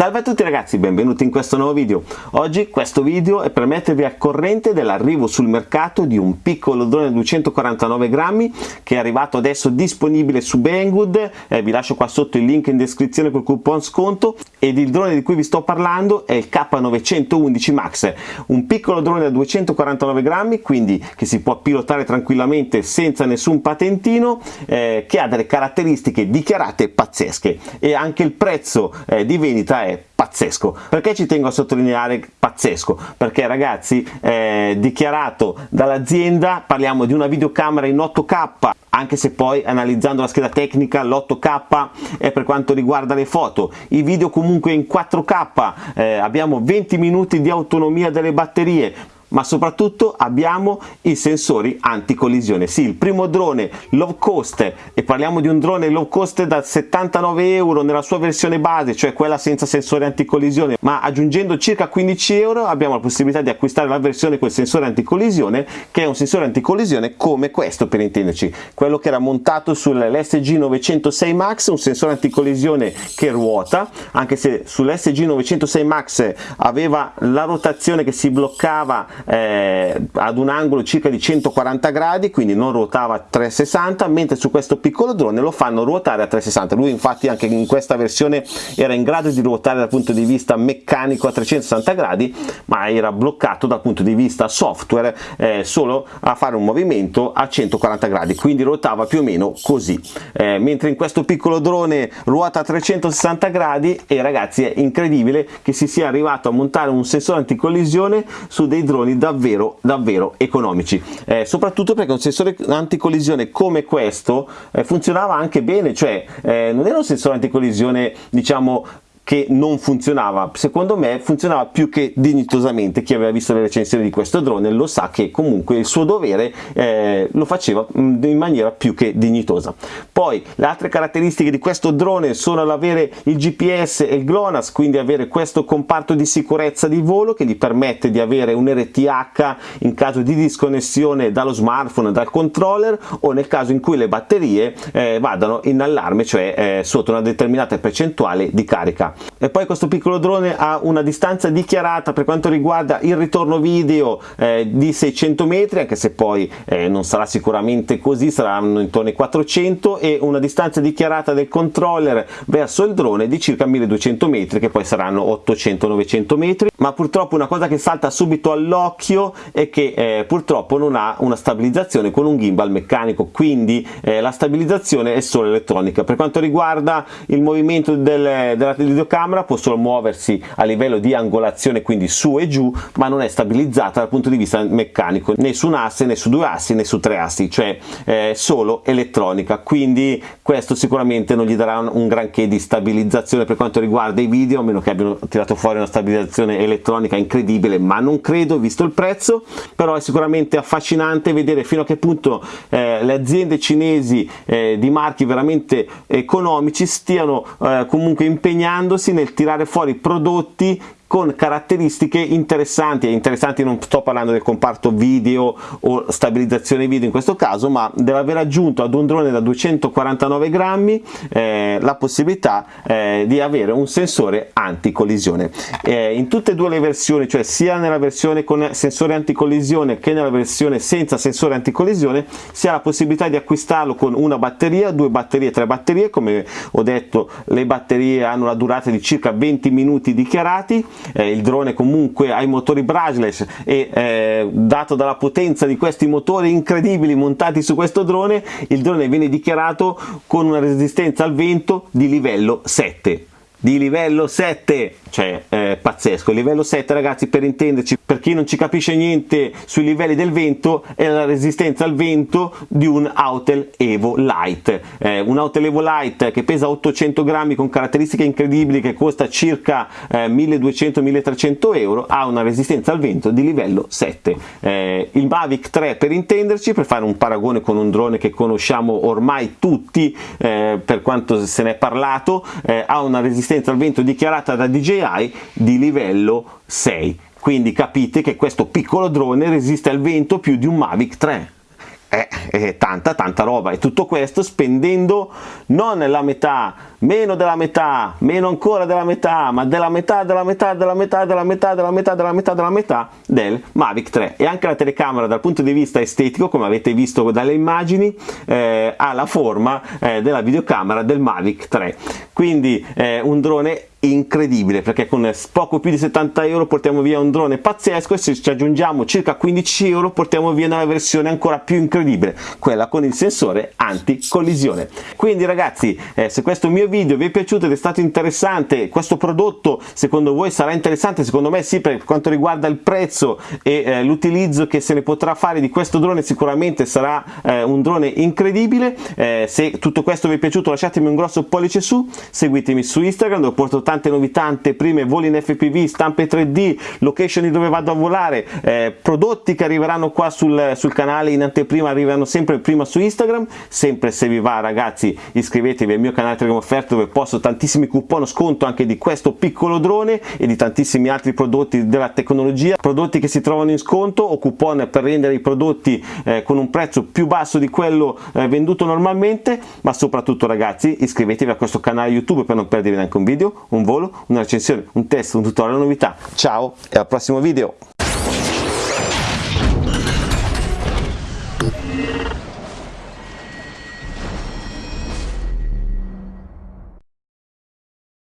Salve a tutti ragazzi, benvenuti in questo nuovo video. Oggi questo video è per mettervi al corrente dell'arrivo sul mercato di un piccolo drone da 249 grammi che è arrivato adesso disponibile su Banggood, eh, vi lascio qua sotto il link in descrizione col coupon sconto. Ed il drone di cui vi sto parlando è il K911 Max, un piccolo drone da 249 grammi, quindi che si può pilotare tranquillamente senza nessun patentino, eh, che ha delle caratteristiche dichiarate pazzesche. E anche il prezzo eh, di vendita è pazzesco. Perché ci tengo a sottolineare pazzesco? Perché ragazzi eh, dichiarato dall'azienda parliamo di una videocamera in 8k anche se poi analizzando la scheda tecnica l'8K è per quanto riguarda le foto, i video comunque in 4K, eh, abbiamo 20 minuti di autonomia delle batterie, ma soprattutto abbiamo i sensori anticollisione. Sì, il primo drone low cost, e parliamo di un drone low cost da 79 euro nella sua versione base, cioè quella senza sensore anticollisione, ma aggiungendo circa 15 euro abbiamo la possibilità di acquistare la versione con il sensore anticollisione, che è un sensore anticollisione come questo per intenderci, quello che era montato sull'SG 906 Max, un sensore anticollisione che ruota, anche se sull'SG 906 Max aveva la rotazione che si bloccava eh, ad un angolo circa di 140 gradi quindi non ruotava a 360 mentre su questo piccolo drone lo fanno ruotare a 360 lui infatti anche in questa versione era in grado di ruotare dal punto di vista meccanico a 360 gradi ma era bloccato dal punto di vista software eh, solo a fare un movimento a 140 gradi quindi ruotava più o meno così. Eh, mentre in questo piccolo drone ruota a 360 gradi e ragazzi è incredibile che si sia arrivato a montare un sensore anticollisione su dei droni sensori davvero davvero economici. Eh, soprattutto perché un sensore anticollisione come questo eh, funzionava anche bene cioè eh, non era un sensore anticollisione diciamo che non funzionava secondo me funzionava più che dignitosamente chi aveva visto le recensioni di questo drone lo sa che comunque il suo dovere eh, lo faceva mm, in maniera più che dignitosa. Poi le altre caratteristiche di questo drone sono l'avere il GPS e il GLONASS quindi avere questo comparto di sicurezza di volo che gli permette di avere un RTH in caso di disconnessione dallo smartphone dal controller o nel caso in cui le batterie eh, vadano in allarme cioè eh, sotto una determinata percentuale di carica e poi questo piccolo drone ha una distanza dichiarata per quanto riguarda il ritorno video eh, di 600 metri anche se poi eh, non sarà sicuramente così saranno intorno ai 400 e una distanza dichiarata del controller verso il drone di circa 1200 metri che poi saranno 800-900 metri. Ma purtroppo una cosa che salta subito all'occhio è che eh, purtroppo non ha una stabilizzazione con un gimbal meccanico. Quindi eh, la stabilizzazione è solo elettronica. Per quanto riguarda il movimento del, della videocamera può solo muoversi a livello di angolazione quindi su e giù ma non è stabilizzata dal punto di vista meccanico né su un asse né su due assi né su tre assi cioè eh, solo elettronica. Quindi questo sicuramente non gli darà un, un granché di stabilizzazione per quanto riguarda i video a meno che abbiano tirato fuori una stabilizzazione elettronica incredibile ma non credo visto il prezzo. Però è sicuramente affascinante vedere fino a che punto eh, le aziende cinesi eh, di marchi veramente economici stiano eh, comunque impegnandosi impegnandosi nel tirare fuori prodotti con caratteristiche interessanti e interessanti non sto parlando del comparto video o stabilizzazione video in questo caso ma dell'aver aggiunto ad un drone da 249 grammi eh, la possibilità eh, di avere un sensore anticollisione. Eh, in tutte e due le versioni cioè sia nella versione con sensore anticollisione che nella versione senza sensore anticollisione si ha la possibilità di acquistarlo con una batteria due batterie tre batterie come ho detto le batterie hanno la durata di circa 20 minuti dichiarati eh, il drone comunque ha i motori brushless e eh, dato dalla potenza di questi motori incredibili montati su questo drone il drone viene dichiarato con una resistenza al vento di livello 7 di livello 7 cioè eh, pazzesco, il livello 7 ragazzi per intenderci, per chi non ci capisce niente sui livelli del vento è la resistenza al vento di un Autel Evo Light, eh, un Autel Evo Light che pesa 800 grammi con caratteristiche incredibili che costa circa eh, 1200-1300 euro ha una resistenza al vento di livello 7, eh, il Mavic 3 per intenderci, per fare un paragone con un drone che conosciamo ormai tutti eh, per quanto se ne è parlato, eh, ha una resistenza al vento dichiarata da DJI di livello 6 quindi capite che questo piccolo drone resiste al vento più di un Mavic 3 è, è tanta tanta roba. E tutto questo spendendo non la metà meno della metà, meno ancora della metà, ma della metà, della metà, della metà, della metà, della metà, della metà, della metà del Mavic 3 e anche la telecamera dal punto di vista estetico, come avete visto dalle immagini, eh, ha la forma eh, della videocamera del Mavic 3. Quindi eh, un drone incredibile perché con poco più di 70 euro portiamo via un drone pazzesco e se ci aggiungiamo circa 15 euro portiamo via una versione ancora più incredibile quella con il sensore anti collisione quindi ragazzi eh, se questo mio video vi è piaciuto ed è stato interessante questo prodotto secondo voi sarà interessante? Secondo me sì per quanto riguarda il prezzo e eh, l'utilizzo che se ne potrà fare di questo drone sicuramente sarà eh, un drone incredibile. Eh, se tutto questo vi è piaciuto lasciatemi un grosso pollice su seguitemi su Instagram dove porto tante novità, anteprime, voli in FPV, stampe 3D, location di dove vado a volare, eh, prodotti che arriveranno qua sul, sul canale in anteprima arrivano sempre prima su Instagram, sempre se vi va ragazzi iscrivetevi al mio canale Telegram Offerte dove posto tantissimi coupon sconto anche di questo piccolo drone e di tantissimi altri prodotti della tecnologia, prodotti che si trovano in sconto o coupon per rendere i prodotti eh, con un prezzo più basso di quello eh, venduto normalmente, ma soprattutto ragazzi iscrivetevi a questo canale YouTube per non perdervi neanche un video, un volo, una recensione, un test, un tutorial, una novità. Ciao e al prossimo video!